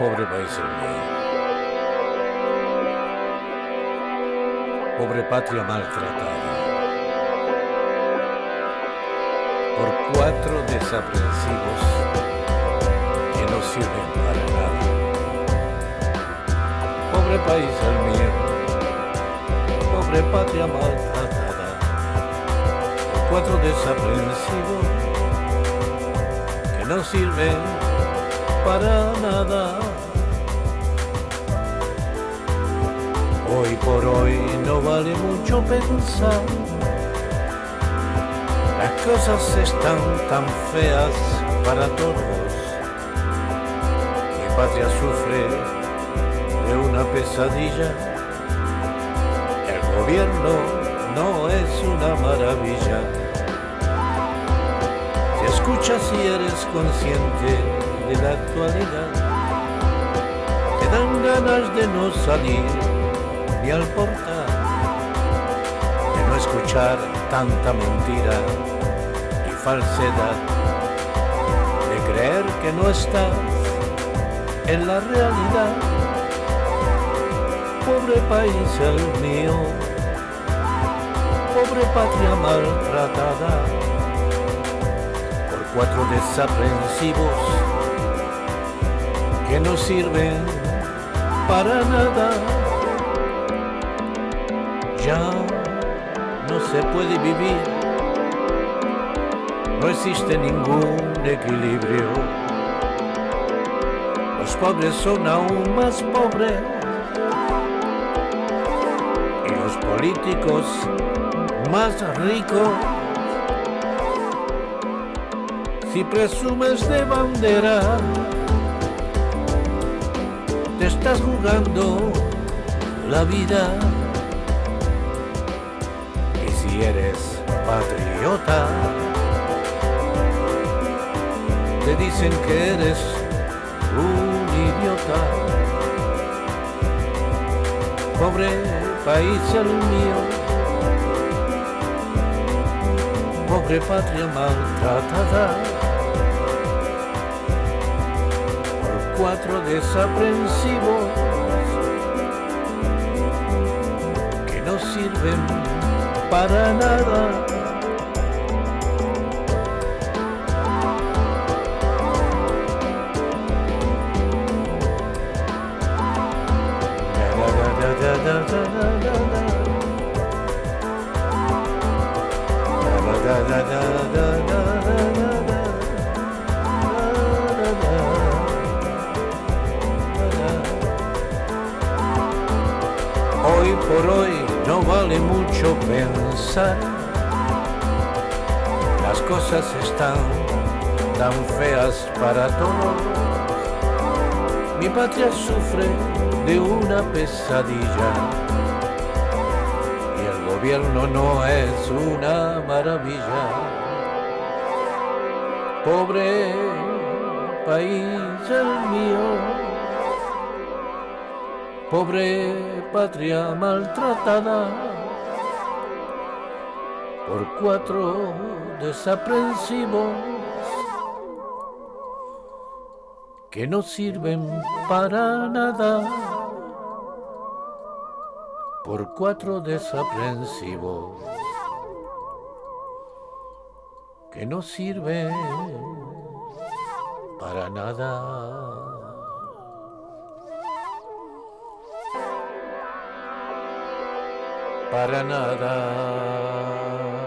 pobre país el mío. Pobre patria maltratada. Por cuatro desaprensivos que no sirven para nada. Pobre país el mío. Pobre patria maltratada. Por cuatro desaprensivos que no sirven para nada. Hoy por hoy no vale mucho pensar. Las cosas están tan feas para todos. Mi patria sufre de una pesadilla. El gobierno no es una maravilla. Si escuchas y eres consciente de la actualidad, te dan ganas de no salir ni al portal, de no escuchar tanta mentira y falsedad, de creer que no estás en la realidad. Pobre país el mío, pobre patria maltratada por cuatro desaprensivos que no sirven para nada ya no se puede vivir, no existe ningún equilibrio. Los pobres son aún más pobres y los políticos más ricos. Si presumes de bandera, te estás jugando la vida eres patriota. Te dicen que eres un idiota. Pobre país el mío, pobre patria maltratada. Por cuatro desaprensivos que no sirven para nada. Hoy por hoy no vale mucho pensar. Las cosas están tan feas para todos. Mi patria sufre de una pesadilla y el gobierno no es una maravilla. Pobre país el mío pobre patria maltratada por cuatro desaprensivos que no sirven para nada por cuatro desaprensivos que no sirven para nada. Para nada.